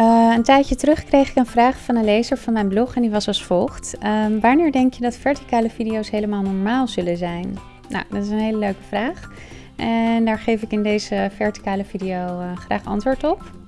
Uh, een tijdje terug kreeg ik een vraag van een lezer van mijn blog en die was als volgt. Uh, wanneer denk je dat verticale video's helemaal normaal zullen zijn? Nou, dat is een hele leuke vraag. En daar geef ik in deze verticale video eh, graag antwoord op.